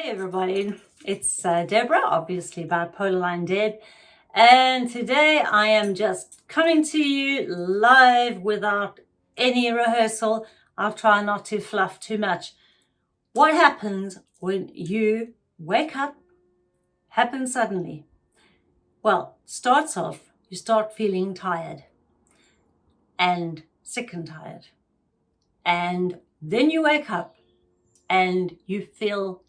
Hey everybody, it's uh, Deborah, obviously Bipolar Line Deb, and today I am just coming to you live without any rehearsal. I'll try not to fluff too much. What happens when you wake up happens suddenly? Well, starts off, you start feeling tired and sick and tired. And then you wake up and you feel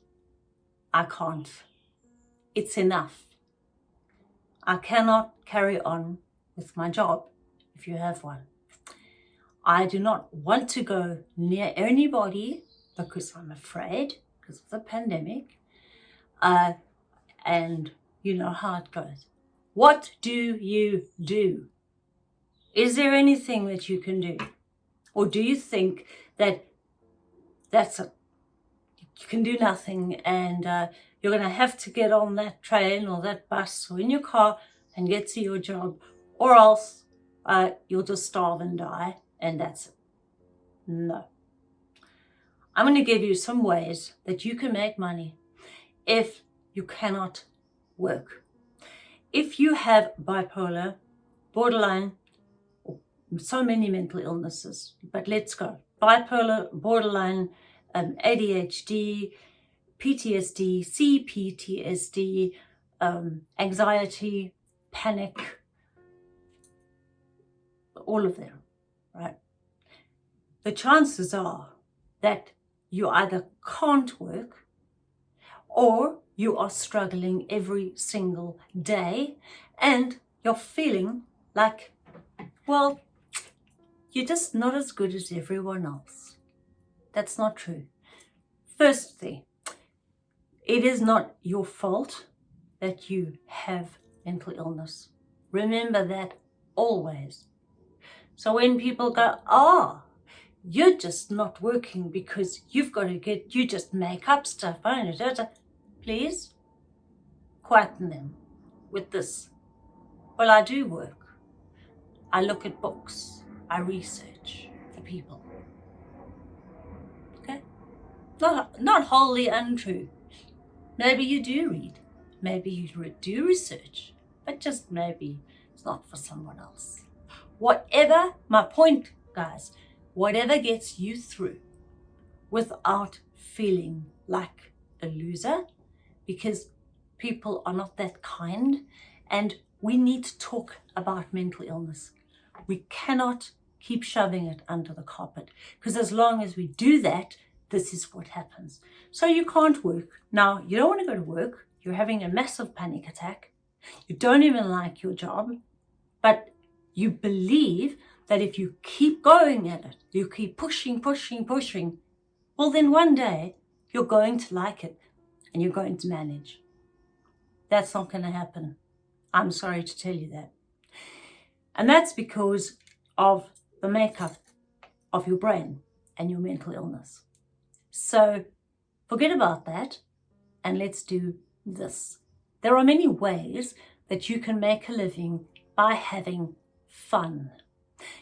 I can't. It's enough. I cannot carry on with my job if you have one. I do not want to go near anybody because I'm afraid because of the pandemic. Uh, and you know how it goes. What do you do? Is there anything that you can do? Or do you think that that's a you can do nothing and uh, you're going to have to get on that train or that bus or in your car and get to your job or else uh, you'll just starve and die and that's it. No. I'm going to give you some ways that you can make money if you cannot work. If you have bipolar, borderline, so many mental illnesses, but let's go. Bipolar, borderline, um, ADHD, PTSD, CPTSD, um, anxiety, panic, all of them, right? The chances are that you either can't work or you are struggling every single day and you're feeling like, well, you're just not as good as everyone else. That's not true. Firstly, it is not your fault that you have mental illness. Remember that always. So when people go, oh, you're just not working because you've got to get, you just make up stuff, please quieten them with this. Well, I do work. I look at books. I research for people. Not, not wholly untrue. Maybe you do read. Maybe you do research. But just maybe it's not for someone else. Whatever, my point, guys, whatever gets you through without feeling like a loser, because people are not that kind and we need to talk about mental illness. We cannot keep shoving it under the carpet because as long as we do that, this is what happens. So you can't work. Now, you don't want to go to work. You're having a massive panic attack. You don't even like your job, but you believe that if you keep going at it, you keep pushing, pushing, pushing, well, then one day you're going to like it and you're going to manage. That's not going to happen. I'm sorry to tell you that. And that's because of the makeup of your brain and your mental illness. So forget about that and let's do this. There are many ways that you can make a living by having fun.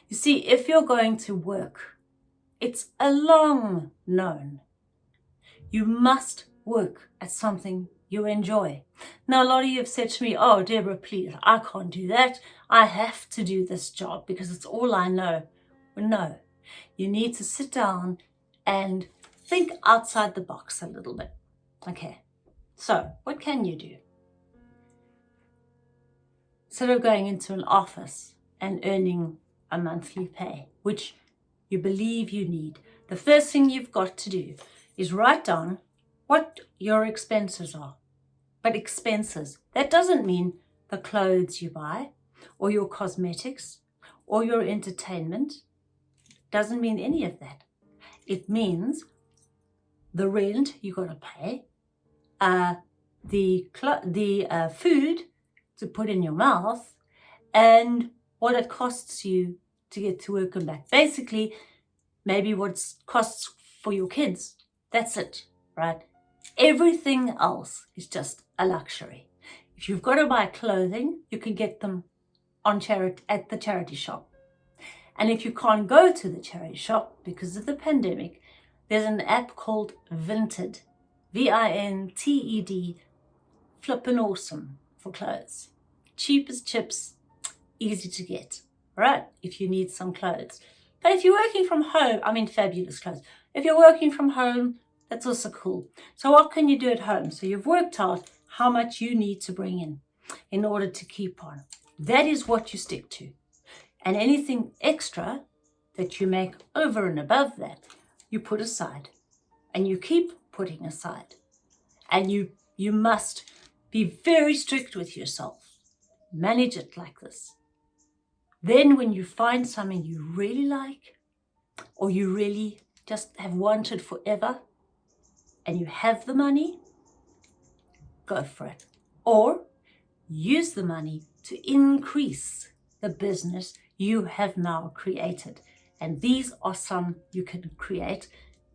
You see, if you're going to work, it's a long known. You must work at something you enjoy. Now, a lot of you have said to me, oh, Deborah, please, I can't do that. I have to do this job because it's all I know. Well, no, you need to sit down and think outside the box a little bit. Okay, so what can you do? Instead of going into an office and earning a monthly pay, which you believe you need, the first thing you've got to do is write down what your expenses are. But expenses, that doesn't mean the clothes you buy or your cosmetics or your entertainment. Doesn't mean any of that. It means the rent you got to pay, uh, the, the uh, food to put in your mouth, and what it costs you to get to work and back. Basically, maybe what costs for your kids. That's it, right? Everything else is just a luxury. If you've got to buy clothing, you can get them on charity at the charity shop. And if you can't go to the charity shop because of the pandemic, there's an app called Vinted. V-I-N-T-E-D, flippin' awesome for clothes. Cheap as chips, easy to get, right? If you need some clothes. But if you're working from home, I mean fabulous clothes. If you're working from home, that's also cool. So what can you do at home? So you've worked out how much you need to bring in in order to keep on. That is what you stick to. And anything extra that you make over and above that, you put aside and you keep putting aside. And you, you must be very strict with yourself. Manage it like this. Then when you find something you really like or you really just have wanted forever and you have the money, go for it. Or use the money to increase the business you have now created. And these are some you can create,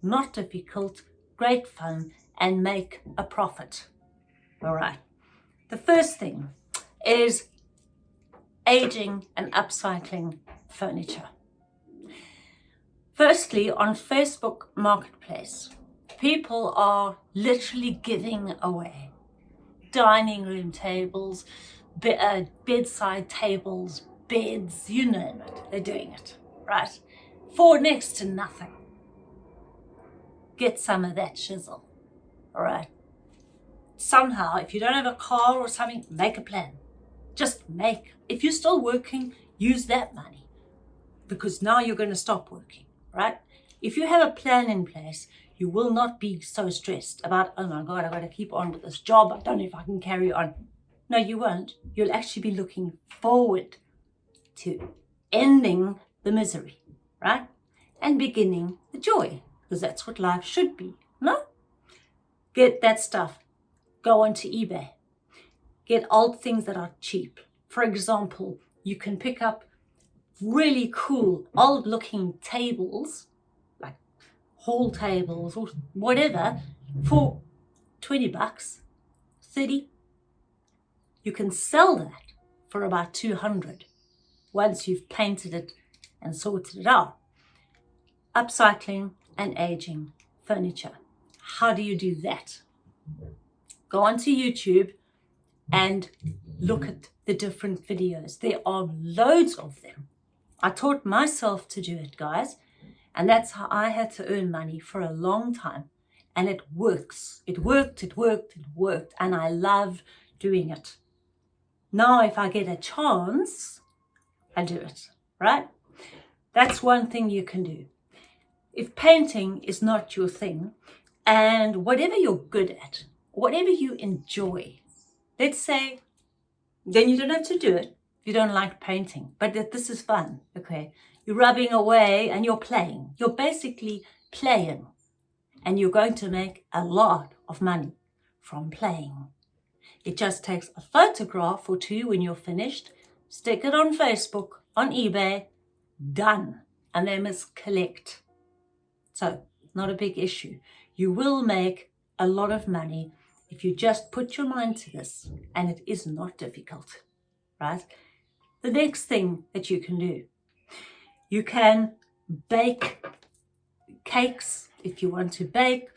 not difficult, great fun, and make a profit. All right. The first thing is aging and upcycling furniture. Firstly, on Facebook Marketplace, people are literally giving away dining room tables, be, uh, bedside tables, beds, you name it, they're doing it, right? For next to nothing. Get some of that chisel, all right? Somehow, if you don't have a car or something, make a plan. Just make. If you're still working, use that money because now you're going to stop working, right? If you have a plan in place, you will not be so stressed about, oh my God, I've got to keep on with this job. I don't know if I can carry on. No, you won't. You'll actually be looking forward to ending the misery, right? And beginning the joy, because that's what life should be, no? Get that stuff. Go onto eBay. Get old things that are cheap. For example, you can pick up really cool old looking tables like hall tables or whatever for 20 bucks, 30. You can sell that for about 200 once you've painted it and sorted it out. Upcycling and aging furniture. How do you do that? Go onto YouTube and look at the different videos. There are loads of them. I taught myself to do it, guys. And that's how I had to earn money for a long time. And it works. It worked, it worked, it worked. And I love doing it. Now, if I get a chance, I do it, right? That's one thing you can do. If painting is not your thing, and whatever you're good at, whatever you enjoy, let's say, then you don't have to do it. You don't like painting, but this is fun, okay? You're rubbing away and you're playing. You're basically playing and you're going to make a lot of money from playing. It just takes a photograph or two when you're finished, stick it on Facebook, on eBay, done. And they must collect. So, not a big issue. You will make a lot of money if you just put your mind to this and it is not difficult, right? The next thing that you can do you can bake cakes if you want to bake,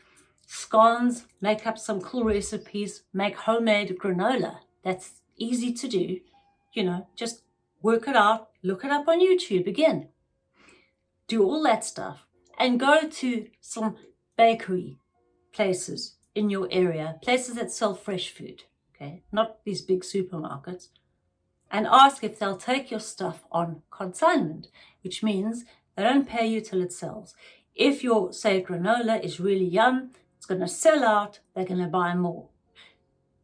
scones, make up some cool recipes, make homemade granola. That's easy to do. You know, just work it out, look it up on YouTube again. Do all that stuff and go to some bakery places in your area, places that sell fresh food, okay? Not these big supermarkets and ask if they'll take your stuff on consignment, which means they don't pay you till it sells. If your, say, granola is really yum, it's going to sell out, they're going to buy more.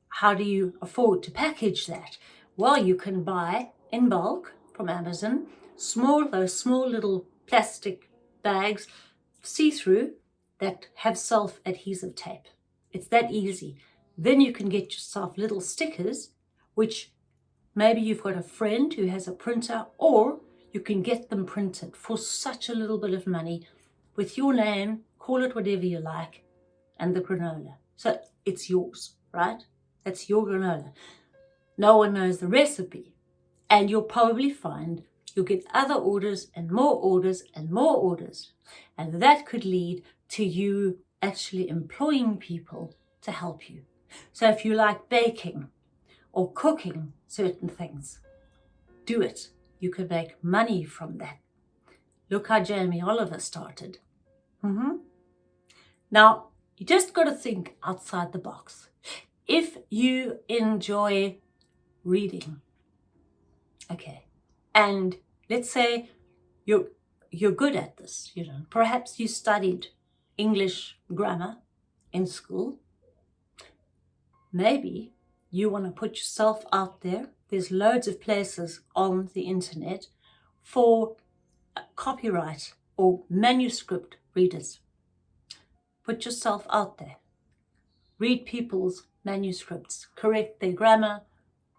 How do you afford to package that? Well, you can buy in bulk from Amazon, small, those small little plastic bags, see-through, that have self-adhesive tape. It's that easy. Then you can get yourself little stickers, which Maybe you've got a friend who has a printer or you can get them printed for such a little bit of money with your name, call it whatever you like, and the granola. So it's yours, right? That's your granola. No one knows the recipe. And you'll probably find you'll get other orders and more orders and more orders. And that could lead to you actually employing people to help you. So if you like baking or cooking certain things, do it. You can make money from that. Look how Jamie Oliver started. Mm -hmm. Now, you just got to think outside the box. If you enjoy reading, okay, and let's say you're, you're good at this, you know, perhaps you studied English grammar in school, maybe you want to put yourself out there. There's loads of places on the internet for copyright or manuscript readers. Put yourself out there. Read people's manuscripts, correct their grammar,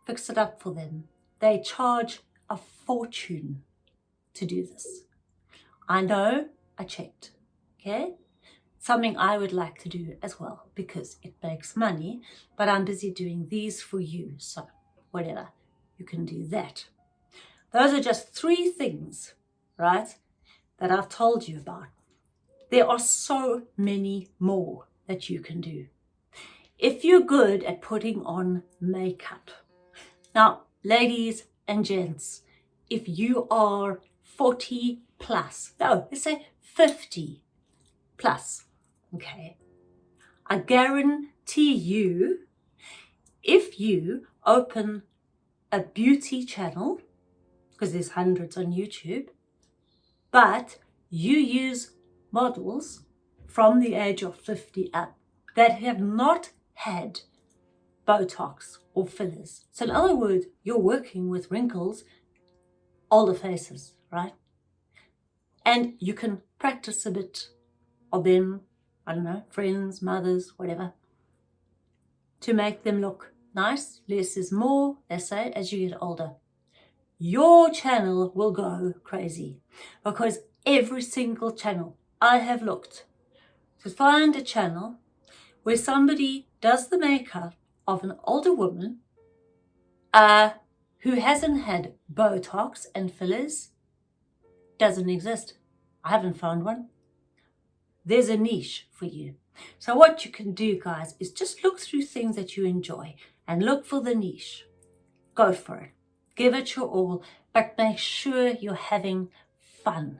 fix it up for them. They charge a fortune to do this. I know, I checked, okay? Something I would like to do as well because it makes money, but I'm busy doing these for you, so whatever, you can do that. Those are just three things, right, that I've told you about. There are so many more that you can do. If you're good at putting on makeup, now ladies and gents, if you are 40 plus, no, let's say 50 plus, okay, I guarantee you, if you open a beauty channel, because there's hundreds on YouTube, but you use models from the age of 50 up that have not had Botox or fillers. So in other words, you're working with wrinkles, older faces, right? And you can practice a bit of them, I don't know, friends, mothers, whatever, to make them look nice. Less is more, they say, as you get older. Your channel will go crazy because every single channel I have looked to find a channel where somebody does the makeup of an older woman uh, who hasn't had Botox and fillers doesn't exist. I haven't found one. There's a niche for you. So what you can do, guys, is just look through things that you enjoy and look for the niche. Go for it. Give it your all, but make sure you're having fun.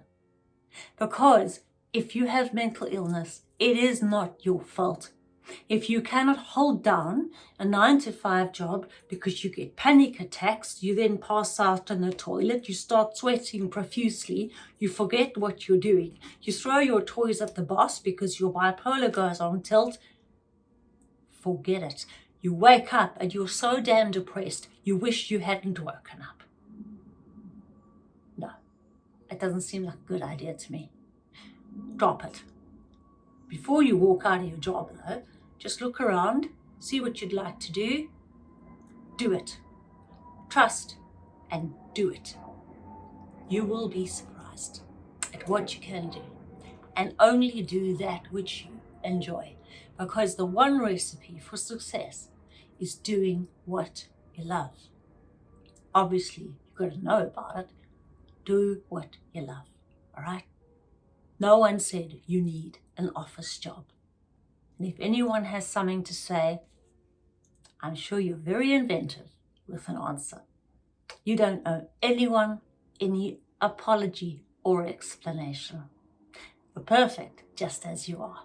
Because if you have mental illness, it is not your fault. If you cannot hold down a 9 to 5 job because you get panic attacks, you then pass out in the toilet, you start sweating profusely, you forget what you're doing, you throw your toys at the boss because your bipolar goes on tilt, forget it. You wake up and you're so damn depressed, you wish you hadn't woken up. No, it doesn't seem like a good idea to me. Drop it. Before you walk out of your job though, just look around, see what you'd like to do, do it. Trust and do it. You will be surprised at what you can do and only do that which you enjoy because the one recipe for success is doing what you love. Obviously, you've got to know about it. Do what you love, all right? No one said you need an office job. And if anyone has something to say, I'm sure you're very inventive with an answer. You don't owe anyone any apology or explanation. You're perfect just as you are.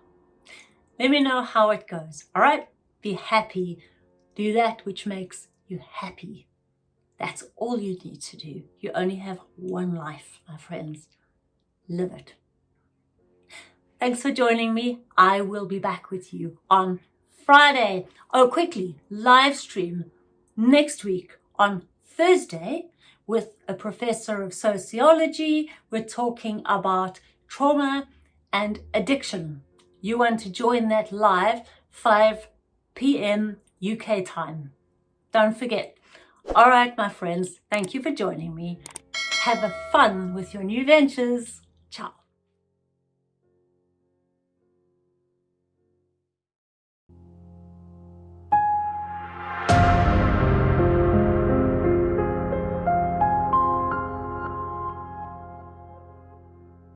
Let me know how it goes, all right? Be happy do that which makes you happy. That's all you need to do. You only have one life, my friends. Live it. Thanks for joining me. I will be back with you on Friday. Oh, quickly, live stream next week on Thursday with a professor of sociology. We're talking about trauma and addiction. You want to join that live 5 p.m. UK time. Don't forget. All right, my friends, thank you for joining me. Have a fun with your new ventures. Ciao.